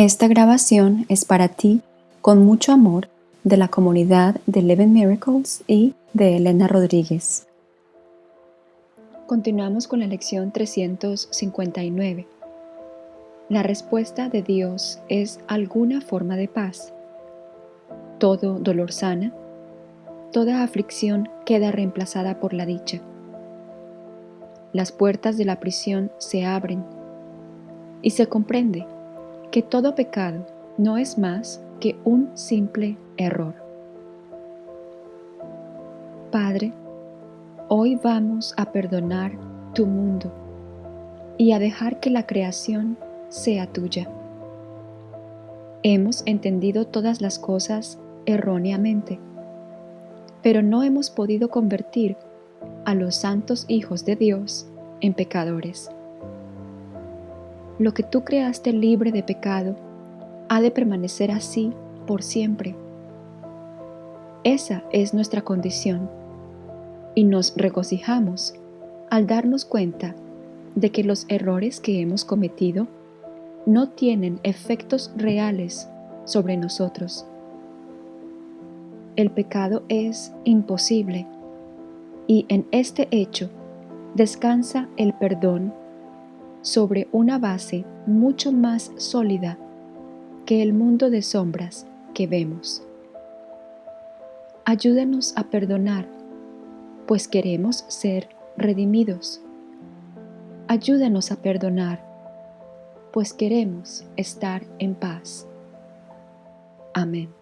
Esta grabación es para ti con mucho amor de la comunidad de Eleven Miracles y de Elena Rodríguez. Continuamos con la lección 359. La respuesta de Dios es alguna forma de paz. Todo dolor sana, toda aflicción queda reemplazada por la dicha. Las puertas de la prisión se abren y se comprende que todo pecado no es más que un simple error. Padre, hoy vamos a perdonar tu mundo y a dejar que la creación sea tuya. Hemos entendido todas las cosas erróneamente, pero no hemos podido convertir a los santos hijos de Dios en pecadores lo que tú creaste libre de pecado ha de permanecer así por siempre. Esa es nuestra condición y nos regocijamos al darnos cuenta de que los errores que hemos cometido no tienen efectos reales sobre nosotros. El pecado es imposible y en este hecho descansa el perdón sobre una base mucho más sólida que el mundo de sombras que vemos. Ayúdanos a perdonar, pues queremos ser redimidos. Ayúdanos a perdonar, pues queremos estar en paz. Amén.